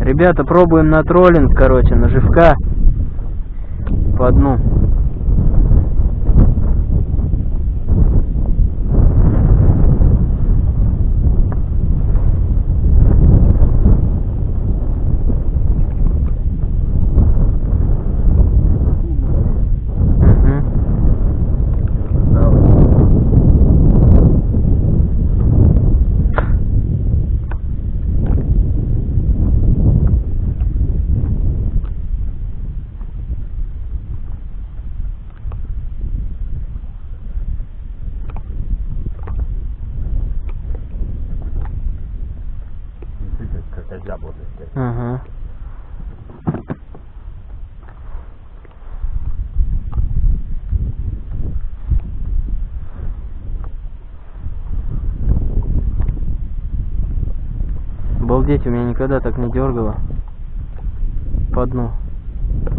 Ребята, пробуем на троллинг, короче, на живка. По дну. Обалдеть, у меня никогда так не дергало. По дну.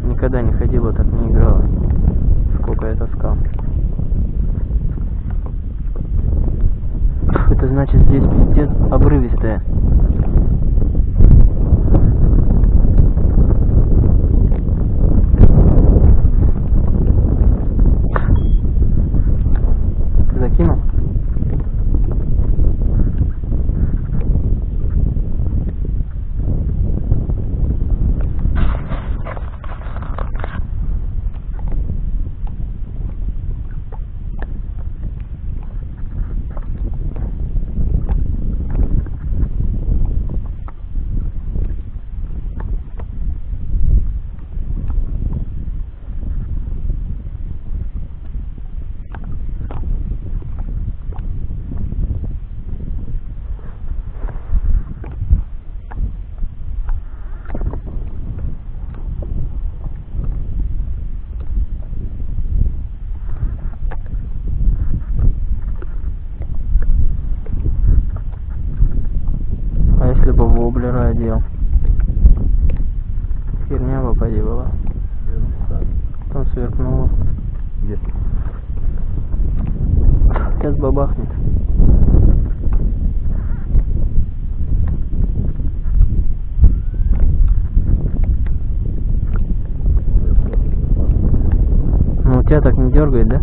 Никогда не ходила, так не играла. Сколько я таскал. Это значит здесь пиздец обрывистая. Воблера одел? Херня бы поди была. Там сверкнуло. Где? Сейчас бабахнет. Ну, у тебя так не дергает. Да,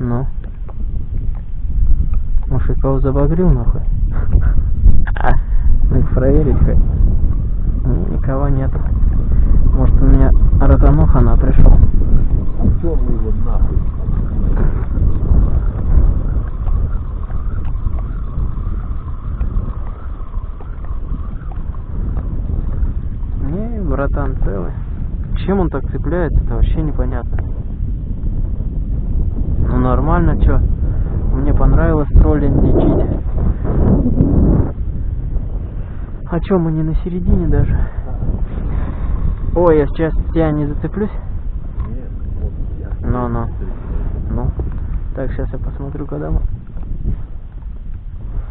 Ну. Может, кого забагрил, нахуй? Ну, их проверить хоть. М, Никого нет. Может, у меня ротануха на пришел. Черный его. Не, братан, целый. Чем он так цепляется, это вообще непонятно. Ну нормально, чё. Понравилось троллинг лечить. А чё, мы не на середине даже? Ой, я сейчас тебя не зацеплюсь? Нет. Ну, ну. Ну. Так, сейчас я посмотрю, когда мы...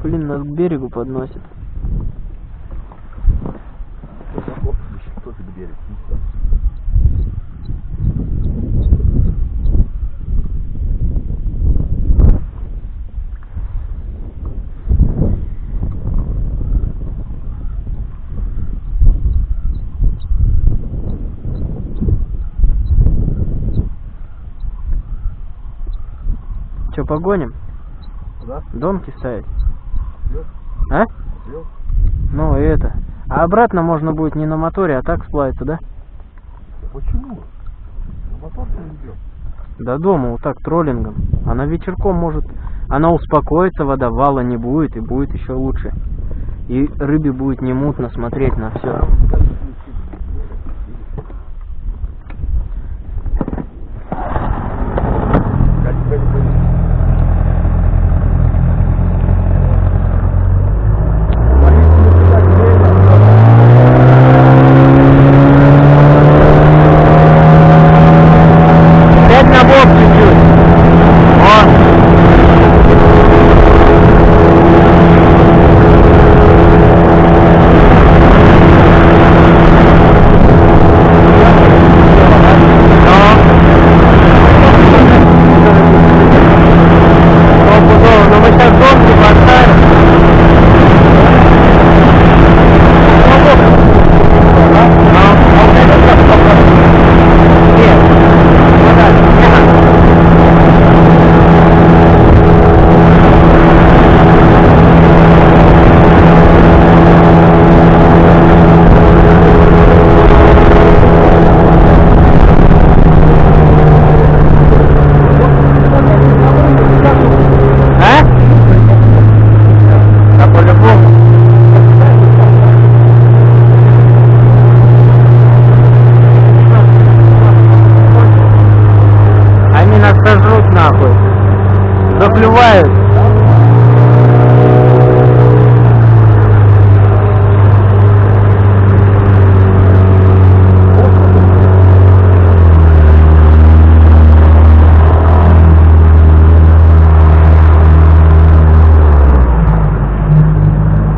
Блин, нас к берегу подносит. Чё, погоним? Куда? Домки ставить? Вез? А? Вез? Ну, и это. А обратно можно будет не на моторе, а так сплавиться, да? Почему? На мотор не идет. До дома, вот так, троллингом. Она вечерком может... Она успокоится, вода вала не будет, и будет еще лучше. И рыбе будет не мутно смотреть на все.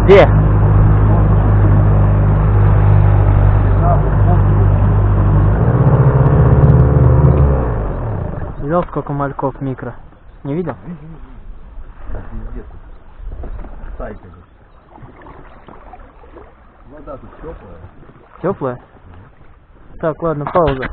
Где? Видел, сколько мальков микро? Не видел? Вода тут теплая. Теплая? Так, ладно, пауза.